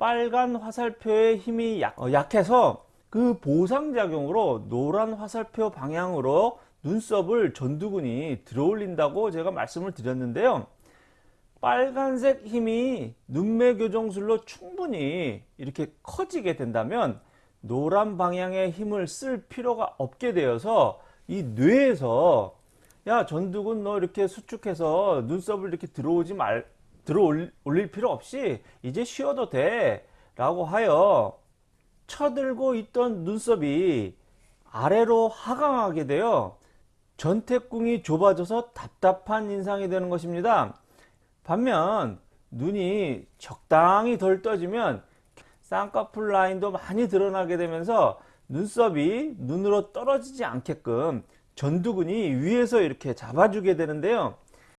빨간 화살표의 힘이 약, 어, 약해서 그 보상작용으로 노란 화살표 방향으로 눈썹을 전두근이 들어올린다고 제가 말씀을 드렸는데요. 빨간색 힘이 눈매 교정술로 충분히 이렇게 커지게 된다면 노란 방향의 힘을 쓸 필요가 없게 되어서 이 뇌에서 야 전두근 너 이렇게 수축해서 눈썹을 이렇게 들어오지 말 들어 올릴 필요 없이 이제 쉬어도 돼 라고 하여 쳐들고 있던 눈썹이 아래로 하강하게 되어 전태궁이 좁아져서 답답한 인상이 되는 것입니다. 반면 눈이 적당히 덜 떠지면 쌍꺼풀 라인도 많이 드러나게 되면서 눈썹이 눈으로 떨어지지 않게끔 전두근이 위에서 이렇게 잡아주게 되는데요.